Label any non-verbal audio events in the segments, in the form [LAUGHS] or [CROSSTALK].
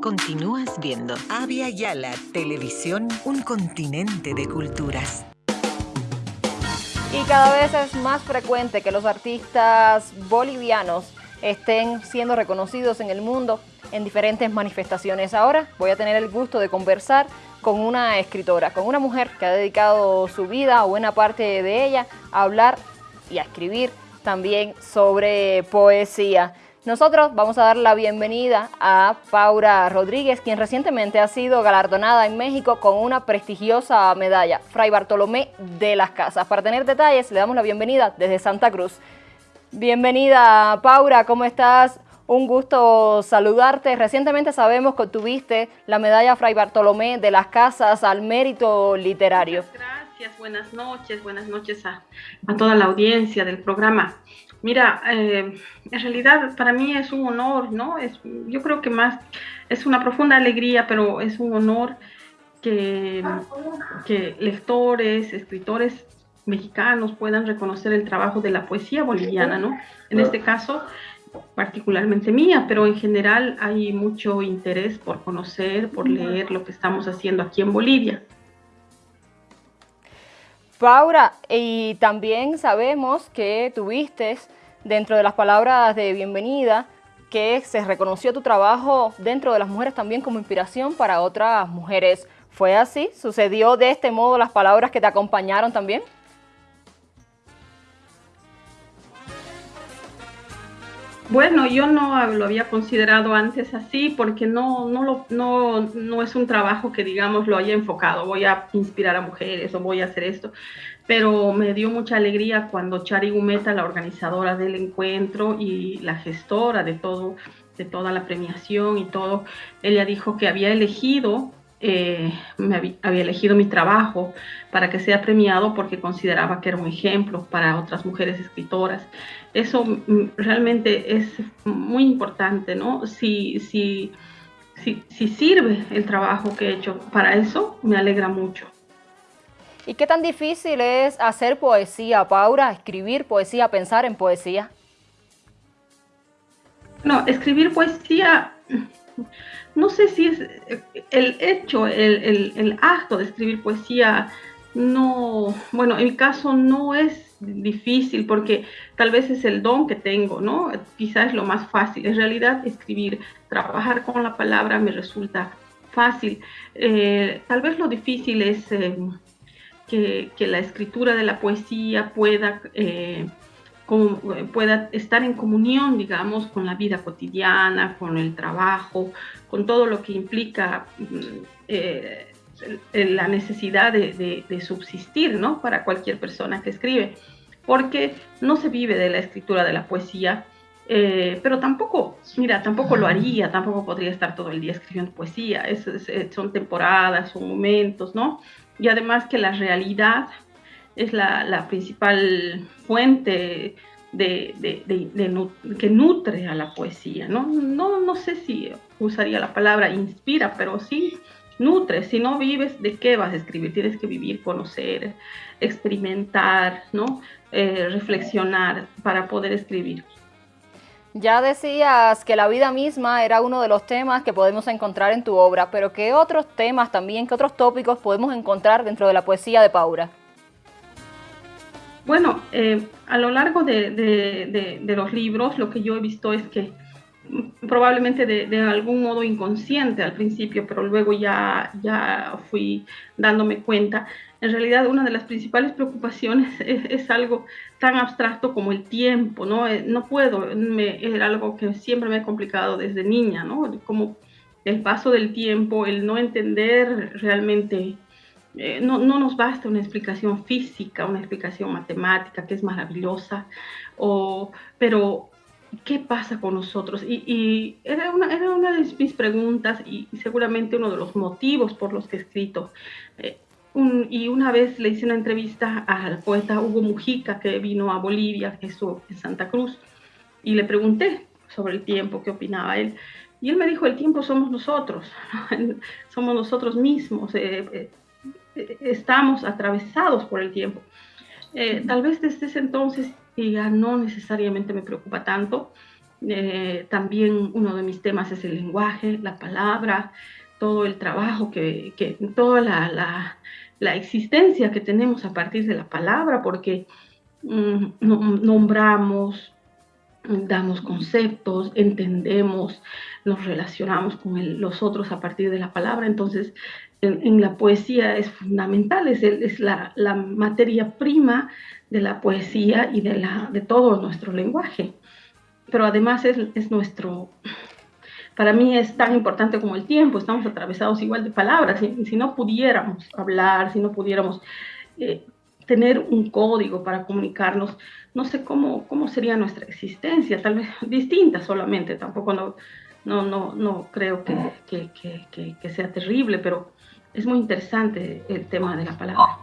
continúas viendo Avia Yala Televisión, un continente de culturas. Y cada vez es más frecuente que los artistas bolivianos estén siendo reconocidos en el mundo en diferentes manifestaciones. Ahora voy a tener el gusto de conversar con una escritora, con una mujer que ha dedicado su vida o buena parte de ella a hablar y a escribir también sobre poesía. Nosotros vamos a dar la bienvenida a Paula Rodríguez, quien recientemente ha sido galardonada en México con una prestigiosa medalla, Fray Bartolomé de las Casas. Para tener detalles, le damos la bienvenida desde Santa Cruz. Bienvenida, Paula, ¿cómo estás? Un gusto saludarte. Recientemente sabemos que tuviste la medalla Fray Bartolomé de las Casas al mérito literario. gracias, buenas noches, buenas noches a toda la audiencia del programa. Mira, eh, en realidad para mí es un honor, ¿no? Es, yo creo que más es una profunda alegría, pero es un honor que, que lectores, escritores mexicanos puedan reconocer el trabajo de la poesía boliviana, ¿no? En este caso, particularmente mía, pero en general hay mucho interés por conocer, por leer lo que estamos haciendo aquí en Bolivia. Paula, y también sabemos que tuviste dentro de las palabras de bienvenida que se reconoció tu trabajo dentro de las mujeres también como inspiración para otras mujeres. ¿Fue así? ¿Sucedió de este modo las palabras que te acompañaron también? Bueno, yo no lo había considerado antes así porque no, no, lo, no, no es un trabajo que, digamos, lo haya enfocado. Voy a inspirar a mujeres o voy a hacer esto. Pero me dio mucha alegría cuando Chari Gumeta, la organizadora del encuentro y la gestora de todo, de toda la premiación y todo, ella dijo que había elegido eh, me había, elegido mi trabajo para que sea premiado porque consideraba que era un ejemplo para otras mujeres escritoras. Eso mm, realmente es muy importante, ¿no? Si, si, si, si sirve el trabajo que he hecho para eso, me alegra mucho. ¿Y qué tan difícil es hacer poesía, Paula? Escribir poesía, pensar en poesía. No, escribir poesía no sé si es el hecho, el, acto de escribir poesía, no, bueno, en mi caso no es difícil porque tal vez es el don que tengo, ¿no? Quizás es lo más fácil. En realidad, escribir, trabajar con la palabra me resulta fácil. Eh, tal vez lo difícil es eh, que, la escritura de la poesía pueda... Eh, pueda estar en comunión, digamos, con la vida cotidiana, con el trabajo, con todo lo que implica mm, eh, la necesidad de, subsistir, ¿no? Para cualquier persona que escribe, porque no se vive de la escritura de la poesía, eh, pero tampoco, mira, tampoco lo haría, tampoco podría estar todo el día escribiendo poesía, son temporadas, son momentos, ¿no? Y además que la realidad es la, principal fuente de, que nutre a la poesía. ¿no? No, no sé si usaría la palabra inspira, pero sí nutre. Si no vives, ¿de qué vas a escribir? Tienes que vivir, conocer, experimentar, ¿no? Eh, reflexionar para poder escribir. Ya decías que la vida misma era uno de los temas que podemos encontrar en tu obra, pero ¿qué otros temas también, qué otros tópicos podemos encontrar dentro de la poesía de Paura? Bueno, eh, a lo largo de, los libros, lo que yo he visto es que probablemente de, algún modo inconsciente al principio, pero luego ya, ya fui dándome cuenta, en realidad una de las principales preocupaciones [LAUGHS] es, algo tan abstracto como el tiempo, ¿no? Eh, no puedo, me, es algo que siempre me ha complicado desde niña, ¿no? Como el paso del tiempo, el no entender realmente eh, no, nos basta una explicación física, una explicación matemática que es maravillosa, o, pero ¿qué pasa con nosotros? Y, era, una, era, una, de mis preguntas y, seguramente uno de los motivos por los que he escrito. Eh, y una vez le hice una entrevista al poeta Hugo Mujica, que vino a Bolivia, que estuvo en Santa Cruz, y le pregunté sobre el tiempo, qué opinaba él. Y él me dijo, el tiempo somos nosotros, [LAUGHS] somos nosotros mismos. Eh, estamos atravesados por el tiempo. Eh, tal vez desde ese entonces ya no necesariamente me preocupa tanto, Eh, también uno de mis temas es el lenguaje, la palabra, todo el trabajo que, que toda la, la, existencia que tenemos a partir de la palabra, porque mm, nombramos, damos conceptos, entendemos, nos relacionamos con los otros a partir de la palabra. Entonces, en, la poesía es fundamental, es, es la, la, materia prima de la poesía y de, la, de todo nuestro lenguaje. Pero además es, es nuestro, para mí es tan importante como el tiempo, estamos atravesados igual de palabras, si, si no pudiéramos hablar, si no pudiéramos eh, tener un código para comunicarnos, no sé cómo, cómo sería nuestra existencia, tal vez distinta solamente, tampoco no, no, no, no creo que, que, que, que sea terrible, pero es muy interesante el tema de la palabra.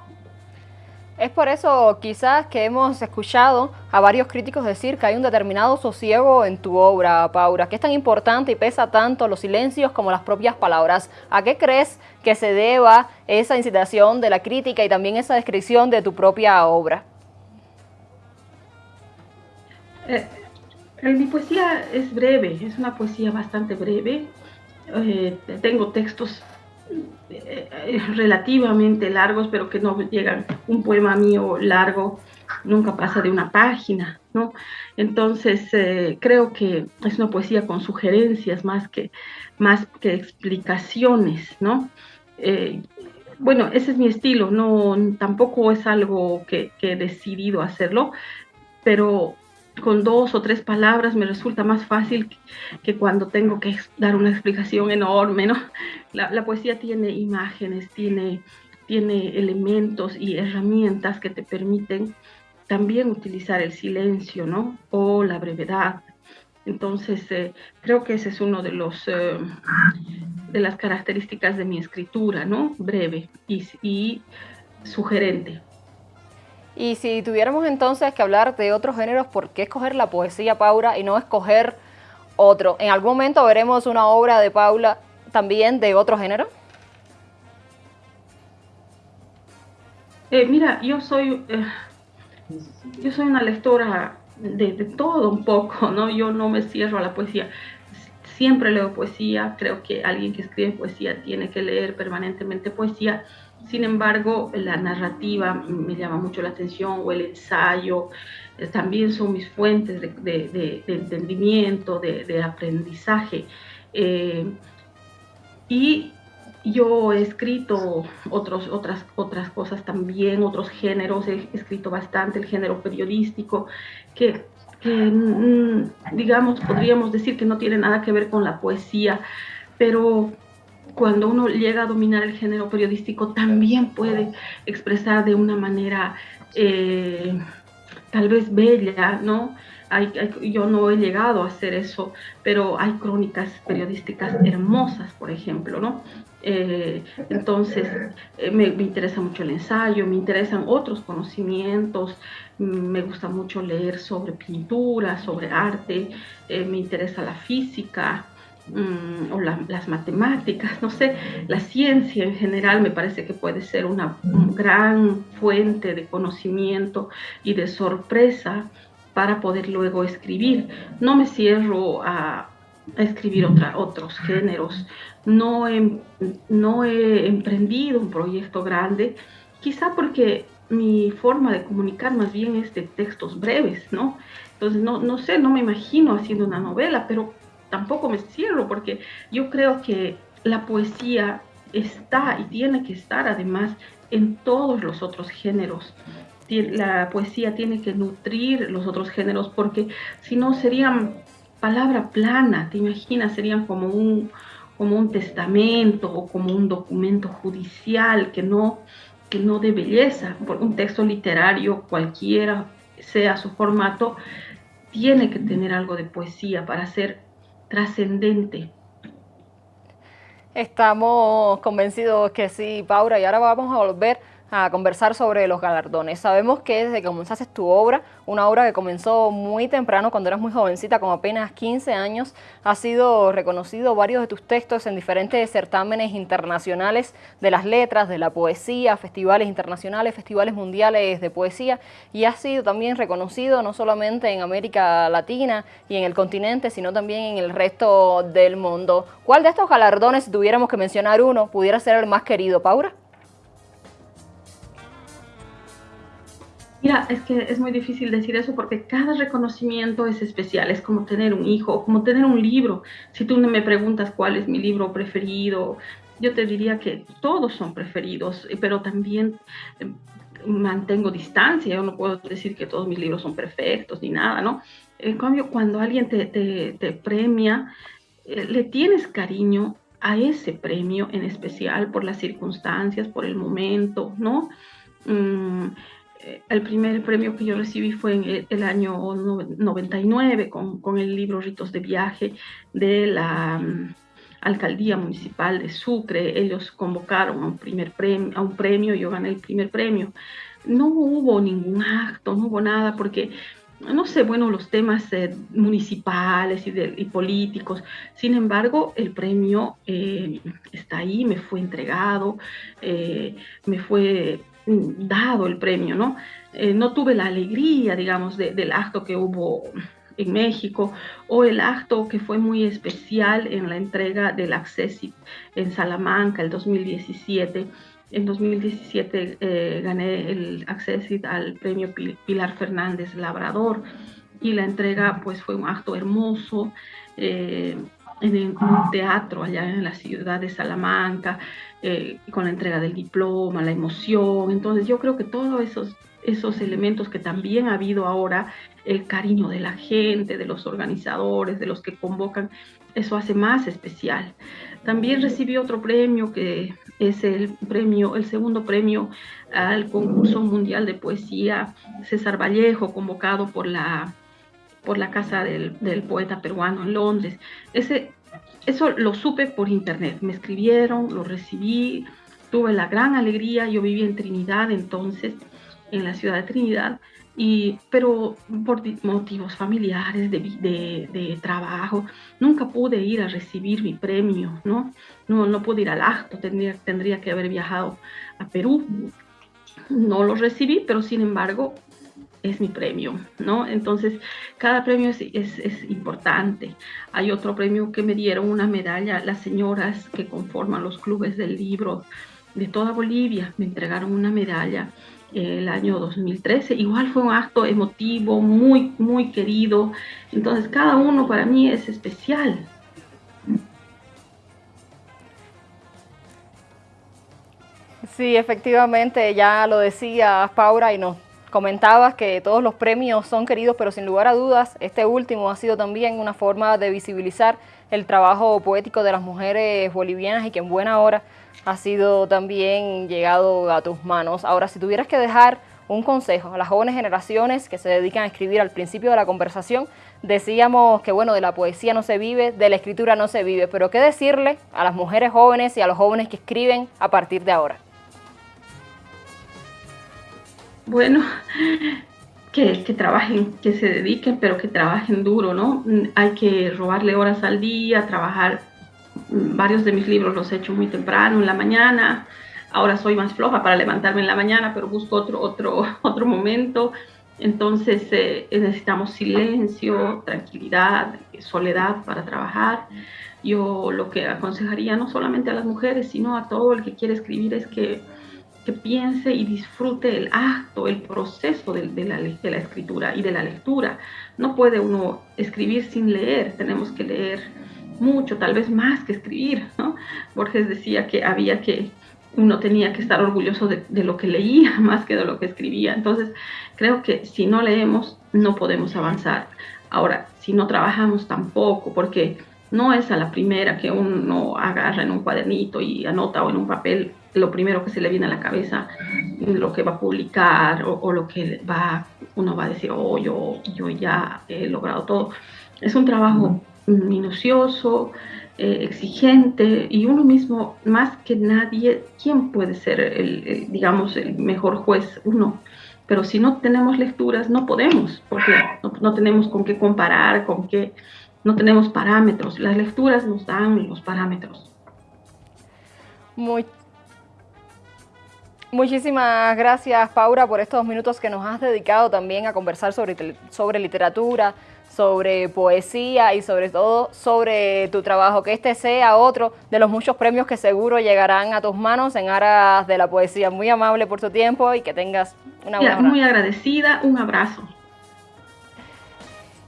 Es por eso quizás que hemos escuchado a varios críticos decir que hay un determinado sosiego en tu obra, Paula, que es tan importante y pesa tanto los silencios como las propias palabras. ¿A qué crees que se deba esa incitación de la crítica y también esa descripción de tu propia obra? Eh, mi poesía es breve, es una poesía bastante breve. Eh, tengo textos eh, relativamente largos, pero que no llegan. Un poema mío largo nunca pasa de una página, ¿no? Entonces, eh, creo que es una poesía con sugerencias más que, más que explicaciones, ¿no? Eh, bueno, ese es mi estilo, no, tampoco es algo que, que he decidido hacerlo, pero con dos o tres palabras me resulta más fácil que, cuando tengo que dar una explicación enorme, ¿no? La, poesía tiene imágenes, tiene, tiene elementos y herramientas que te permiten también utilizar el silencio, ¿no? O la brevedad. Entonces, eh, creo que ese es uno de los... Eh, de las características de mi escritura, ¿no? Breve y, y sugerente. Y si tuviéramos entonces que hablar de otros géneros, ¿por qué escoger la poesía, Paula, y no escoger otro? ¿En algún momento veremos una obra de Paula también de otro género? Eh, mira, yo soy, eh, yo soy una lectora de, de, todo un poco, ¿no? Yo no me cierro a la poesía. Siempre leo poesía, creo que alguien que escribe poesía tiene que leer permanentemente poesía sin embargo, la narrativa me llama mucho la atención o el ensayo eh, también son mis fuentes de, entendimiento, de, aprendizaje. Eh, y yo he escrito otros, otras, otras cosas también, otros géneros, he escrito bastante el género periodístico, que, que mm, digamos, podríamos decir que no tiene nada que ver con la poesía, pero cuando uno llega a dominar el género periodístico, también puede expresar de una manera eh, tal vez bella, ¿no? yo no he llegado a hacer eso, pero hay crónicas periodísticas hermosas, por ejemplo, ¿no? Eh, entonces, eh, me, me, interesa mucho el ensayo, me interesan otros conocimientos, me gusta mucho leer sobre pintura, sobre arte, me interesa la física, Mm, o las matemáticas, no sé, la ciencia en general me parece que puede ser una gran fuente de conocimiento y de sorpresa para poder luego escribir. No me cierro a, escribir otra, otros géneros, no he, no he emprendido un proyecto grande, quizá porque mi forma de comunicar más bien es de textos breves, ¿no? Entonces, no, no sé, no me imagino haciendo una novela, pero tampoco me cierro porque yo creo que la poesía está y tiene que estar además en todos los otros géneros. La poesía tiene que nutrir los otros géneros porque si no serían palabra plana, te imaginas, serían como un, como un testamento o como un documento judicial que no, que no de belleza. Un texto literario, cualquiera sea su formato, tiene que tener algo de poesía para ser trascendente. Estamos convencidos que sí, Paula, y ahora vamos a volver a conversar sobre los galardones. Sabemos que desde que comenzaste tu obra, una obra que comenzó muy temprano, cuando eras muy jovencita, con apenas 15 años, ha sido reconocido varios de tus textos en diferentes certámenes internacionales de las letras, de la poesía, festivales internacionales, festivales mundiales de poesía, y ha sido también reconocido no solamente en América Latina y en el continente, sino también en el resto del mundo. ¿Cuál de estos galardones, si tuviéramos que mencionar uno, pudiera ser el más querido, Paura? Mira, es que es muy difícil decir eso porque cada reconocimiento es especial, es como tener un hijo, como tener un libro. Si tú me preguntas cuál es mi libro preferido, yo te diría que todos son preferidos, pero también eh, mantengo distancia, yo no puedo decir que todos mis libros son perfectos ni nada, ¿no? En cambio, cuando alguien te, te, premia, eh, le tienes cariño a ese premio en especial por las circunstancias, por el momento, ¿no? Mm, el primer premio que yo recibí fue en el, año 99 con, con, el libro Ritos de Viaje de la mm, Alcaldía Municipal de Sucre. Ellos convocaron a un, primer premio, a un premio yo gané el primer premio. No hubo ningún acto, no hubo nada porque no sé, bueno, los temas eh, municipales y, y, políticos. Sin embargo, el premio eh, está ahí, me fue entregado, me fue dado el premio, ¿no? Eh, no tuve la alegría, digamos, del acto que hubo en México o el acto que fue muy especial en la entrega del Accessit en Salamanca el 2017. En 2017 eh, gané el Accessit al premio Pilar Fernández Labrador y la entrega pues fue un acto hermoso. Eh, en un teatro allá en la ciudad de Salamanca, eh, con la entrega del diploma, la emoción. Entonces yo creo que todos esos, esos elementos que también ha habido ahora, el cariño de la gente, de los organizadores, de los que convocan, eso hace más especial. También recibí otro premio que es el premio, el segundo premio al concurso mundial de poesía César Vallejo, convocado por la por la casa del, poeta peruano en Londres. Ese, eso lo supe por internet. Me escribieron, lo recibí, tuve la gran alegría. Yo vivía en Trinidad entonces, en la ciudad de Trinidad, y, pero por motivos familiares, de, de, trabajo, nunca pude ir a recibir mi premio, ¿no? No, no pude ir al acto, tendría, tendría que haber viajado a Perú. No lo recibí, pero sin embargo es mi premio, ¿no? Entonces, cada premio es, es, importante. Hay otro premio que me dieron una medalla, las señoras que conforman los clubes del libro de toda Bolivia, me entregaron una medalla el año 2013. Igual fue un acto emotivo, muy, muy querido. Entonces, cada uno para mí es especial. Sí, efectivamente, ya lo decía Paula y nos Comentabas que todos los premios son queridos, pero sin lugar a dudas, este último ha sido también una forma de visibilizar el trabajo poético de las mujeres bolivianas y que en buena hora ha sido también llegado a tus manos. Ahora, si tuvieras que dejar un consejo a las jóvenes generaciones que se dedican a escribir al principio de la conversación, decíamos que bueno, de la poesía no se vive, de la escritura no se vive, pero ¿qué decirle a las mujeres jóvenes y a los jóvenes que escriben a partir de ahora? Bueno, que, trabajen, que se dediquen, pero que trabajen duro, ¿no? Hay que robarle horas al día, trabajar. Varios de mis libros los he hecho muy temprano, en la mañana. Ahora soy más floja para levantarme en la mañana, pero busco otro, otro, [LAUGHS] otro momento. Entonces eh, necesitamos silencio, tranquilidad, soledad para trabajar. Yo lo que aconsejaría no solamente a las mujeres, sino a todo el que quiere escribir es que que piense y disfrute el acto, el proceso de, la, de, la, escritura y de la lectura. No puede uno escribir sin leer, tenemos que leer mucho, tal vez más que escribir. ¿no? Borges decía que había que, uno tenía que estar orgulloso de, de, lo que leía [LAUGHS] más que de lo que escribía. Entonces, creo que si no leemos, no podemos avanzar. Ahora, si no trabajamos tampoco, porque no es a la primera que uno agarra en un cuadernito y anota o en un papel lo primero que se le viene a la cabeza, lo que va a publicar o, lo que va, uno va a decir, oh, yo, yo ya he logrado todo. Es un trabajo minucioso, eh, exigente y uno mismo, más que nadie, ¿quién puede ser, el, digamos, el mejor juez? Uno. Pero si no tenemos lecturas, no podemos, porque no, no tenemos con qué comparar, con qué, no tenemos parámetros. Las lecturas nos dan los parámetros. Muy, Muchísimas gracias, Paula, por estos minutos que nos has dedicado también a conversar sobre, sobre literatura, sobre poesía y sobre todo sobre tu trabajo. Que este sea otro de los muchos premios que seguro llegarán a tus manos en aras de la poesía. Muy amable por tu tiempo y que tengas una buena Muy agradecida, un abrazo.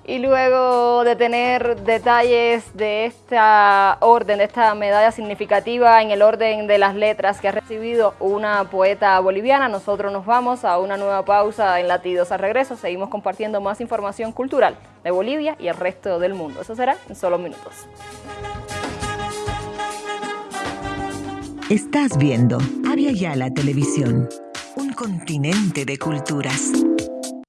Y luego de tener detalles de esta orden, de esta medalla significativa en el orden de las letras que ha recibido una poeta boliviana, nosotros nos vamos a una nueva pausa en Latidos. Al regreso seguimos compartiendo más información cultural de Bolivia y el resto del mundo. Eso será en solo minutos. Estás viendo Avia Yala Televisión, un continente de culturas.